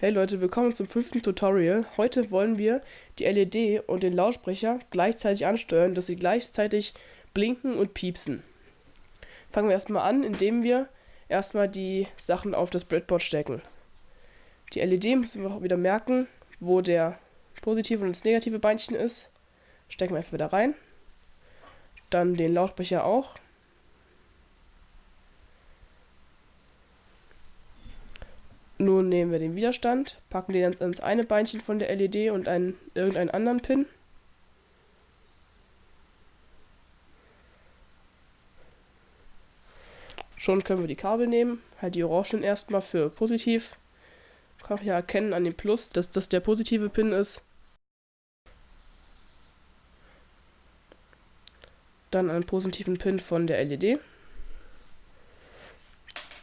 Hey Leute, willkommen zum fünften Tutorial. Heute wollen wir die LED und den Lautsprecher gleichzeitig ansteuern, dass sie gleichzeitig blinken und piepsen. Fangen wir erstmal an, indem wir erstmal die Sachen auf das Breadboard stecken. Die LED müssen wir auch wieder merken, wo der positive und das negative Beinchen ist. Stecken wir einfach wieder rein. Dann den Lautsprecher auch. Nun nehmen wir den Widerstand, packen den ans eine Beinchen von der LED und einen, irgendeinen anderen Pin. Schon können wir die Kabel nehmen, halt die orangen erstmal für positiv. Kann ja erkennen an dem Plus, dass das der positive Pin ist. Dann einen positiven Pin von der LED.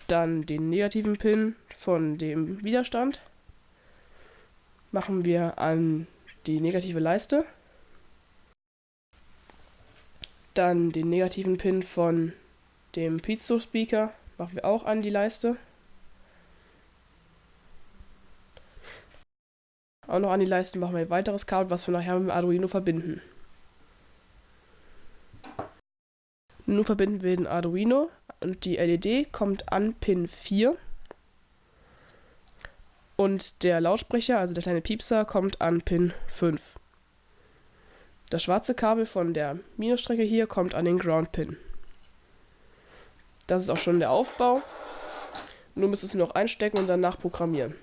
Dann den negativen Pin von dem Widerstand machen wir an die negative Leiste. Dann den negativen Pin von dem Piezo Speaker machen wir auch an die Leiste. Auch noch an die Leiste machen wir ein weiteres Kabel, was wir nachher mit dem Arduino verbinden. Nun verbinden wir den Arduino und die LED kommt an Pin 4. Und der Lautsprecher, also der kleine Piepser, kommt an Pin 5. Das schwarze Kabel von der Minusstrecke hier kommt an den Ground Pin. Das ist auch schon der Aufbau. Nun müsst ihr es noch einstecken und danach programmieren.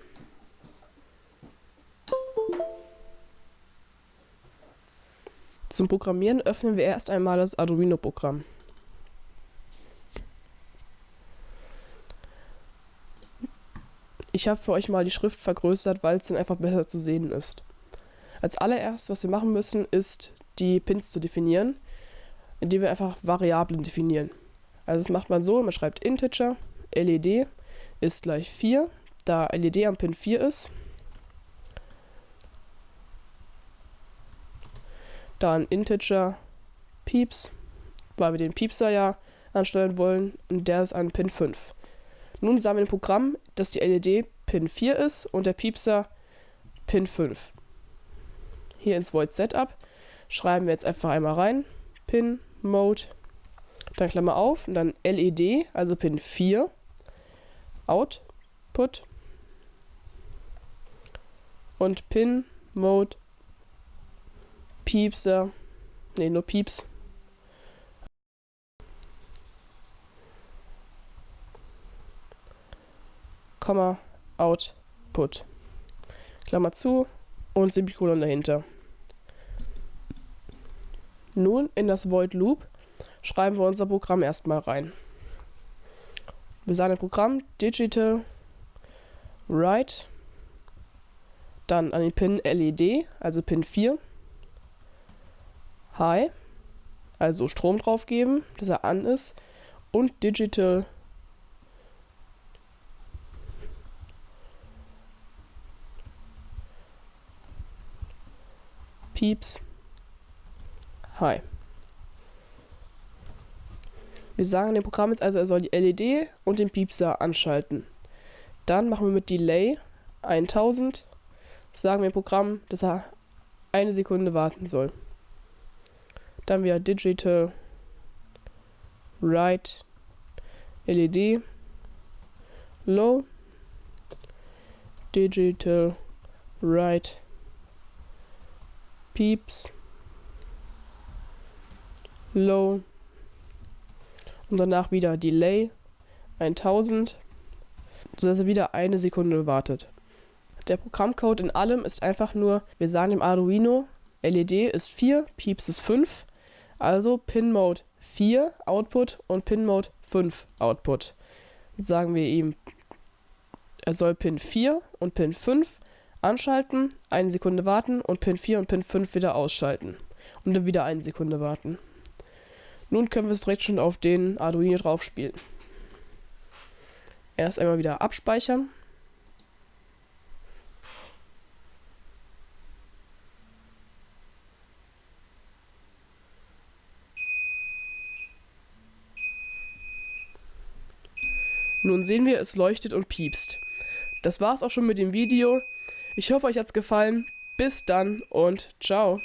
Zum Programmieren öffnen wir erst einmal das Arduino-Programm. Ich habe für euch mal die Schrift vergrößert, weil es dann einfach besser zu sehen ist. Als allererstes, was wir machen müssen, ist die Pins zu definieren, indem wir einfach Variablen definieren. Also das macht man so, man schreibt Integer, LED ist gleich 4, da LED am Pin 4 ist. Dann Integer Pieps, weil wir den Piepser ja ansteuern wollen und der ist an Pin 5. Nun wir im Programm, dass die LED Pin 4 ist und der Piepser Pin 5. Hier ins Void Setup. Schreiben wir jetzt einfach einmal rein, Pin Mode, dann Klammer auf und dann LED, also Pin 4, Output. Und Pin Mode Piepser, ne, nur Pieps, Komma, Output. Klammer zu und Semikolon dahinter. Nun in das Void Loop schreiben wir unser Programm erstmal rein. Wir sagen im Programm Digital Write, dann an den Pin LED, also Pin 4, High, also Strom drauf geben, dass er an ist, und Digital Pieps. Hi. Wir sagen dem Programm jetzt also, er soll die LED und den Piepser anschalten. Dann machen wir mit Delay 1000, sagen wir dem Programm, dass er eine Sekunde warten soll. Dann wieder Digital Write LED Low Digital Write Pieps, Low. Und danach wieder Delay. 1000, sodass er wieder eine Sekunde wartet. Der Programmcode in allem ist einfach nur, wir sagen dem Arduino, LED ist 4, Pieps ist 5, also Pin Mode 4 Output und Pin Mode 5 Output. Jetzt sagen wir ihm, er soll Pin 4 und Pin 5 anschalten, eine Sekunde warten und Pin 4 und Pin 5 wieder ausschalten. Und dann wieder eine Sekunde warten. Nun können wir es direkt schon auf den Arduino drauf spielen. Erst einmal wieder abspeichern. Nun sehen wir, es leuchtet und piepst. Das war's auch schon mit dem Video. Ich hoffe, euch hat's gefallen. Bis dann und ciao.